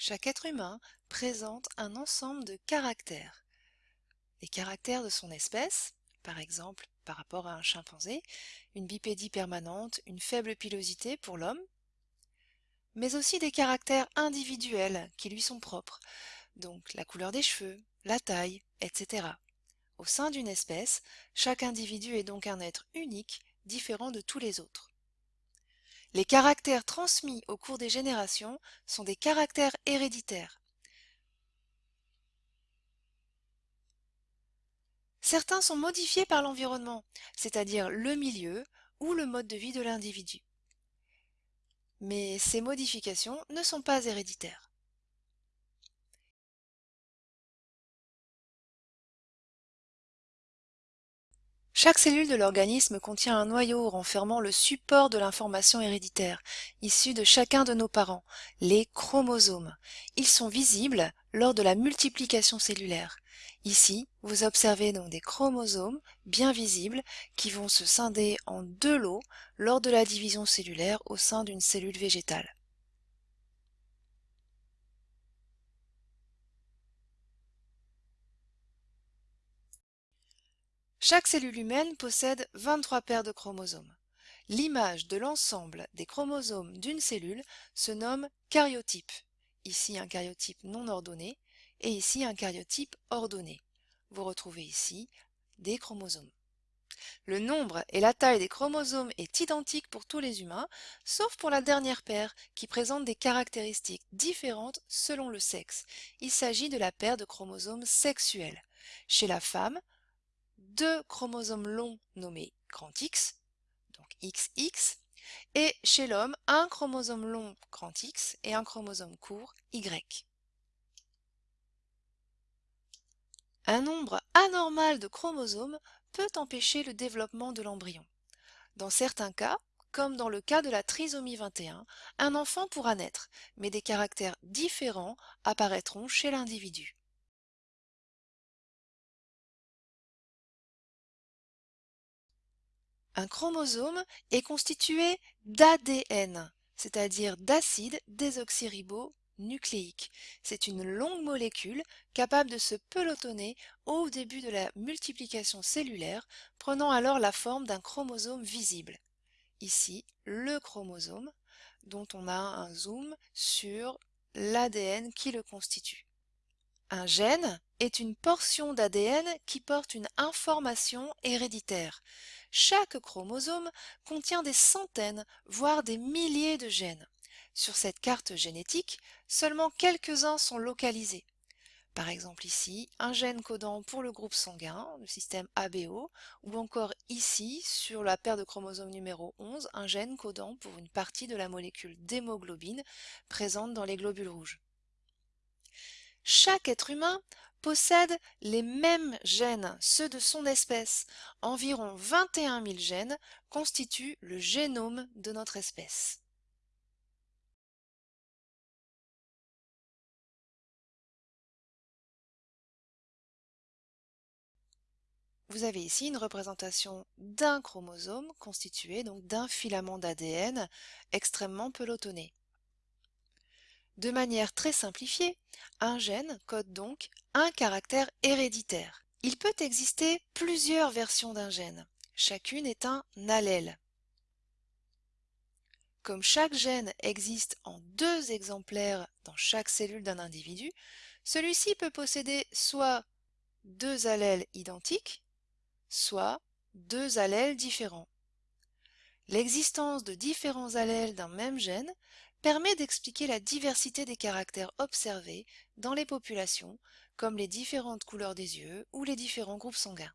Chaque être humain présente un ensemble de caractères. Les caractères de son espèce, par exemple par rapport à un chimpanzé, une bipédie permanente, une faible pilosité pour l'homme, mais aussi des caractères individuels qui lui sont propres, donc la couleur des cheveux, la taille, etc. Au sein d'une espèce, chaque individu est donc un être unique, différent de tous les autres. Les caractères transmis au cours des générations sont des caractères héréditaires. Certains sont modifiés par l'environnement, c'est-à-dire le milieu ou le mode de vie de l'individu. Mais ces modifications ne sont pas héréditaires. Chaque cellule de l'organisme contient un noyau renfermant le support de l'information héréditaire, issue de chacun de nos parents, les chromosomes. Ils sont visibles lors de la multiplication cellulaire. Ici, vous observez donc des chromosomes bien visibles qui vont se scinder en deux lots lors de la division cellulaire au sein d'une cellule végétale. Chaque cellule humaine possède 23 paires de chromosomes. L'image de l'ensemble des chromosomes d'une cellule se nomme caryotype. Ici un caryotype non ordonné et ici un caryotype ordonné. Vous retrouvez ici des chromosomes. Le nombre et la taille des chromosomes est identique pour tous les humains, sauf pour la dernière paire qui présente des caractéristiques différentes selon le sexe. Il s'agit de la paire de chromosomes sexuels. Chez la femme, deux chromosomes longs nommés grand X, donc XX, et chez l'homme, un chromosome long grand X et un chromosome court Y. Un nombre anormal de chromosomes peut empêcher le développement de l'embryon. Dans certains cas, comme dans le cas de la trisomie 21, un enfant pourra naître, mais des caractères différents apparaîtront chez l'individu. Un chromosome est constitué d'ADN, c'est-à-dire d'acide désoxyribonucléique. C'est une longue molécule capable de se pelotonner au début de la multiplication cellulaire, prenant alors la forme d'un chromosome visible. Ici, le chromosome, dont on a un zoom sur l'ADN qui le constitue. Un gène est une portion d'ADN qui porte une information héréditaire. Chaque chromosome contient des centaines, voire des milliers de gènes. Sur cette carte génétique, seulement quelques-uns sont localisés. Par exemple ici, un gène codant pour le groupe sanguin, le système ABO, ou encore ici, sur la paire de chromosomes numéro 11, un gène codant pour une partie de la molécule d'hémoglobine présente dans les globules rouges. Chaque être humain possède les mêmes gènes, ceux de son espèce. Environ 21 000 gènes constituent le génome de notre espèce. Vous avez ici une représentation d'un chromosome constitué donc d'un filament d'ADN extrêmement pelotonné. De manière très simplifiée, un gène code donc un caractère héréditaire. Il peut exister plusieurs versions d'un gène. Chacune est un allèle. Comme chaque gène existe en deux exemplaires dans chaque cellule d'un individu, celui-ci peut posséder soit deux allèles identiques, soit deux allèles différents. L'existence de différents allèles d'un même gène permet d'expliquer la diversité des caractères observés dans les populations, comme les différentes couleurs des yeux ou les différents groupes sanguins.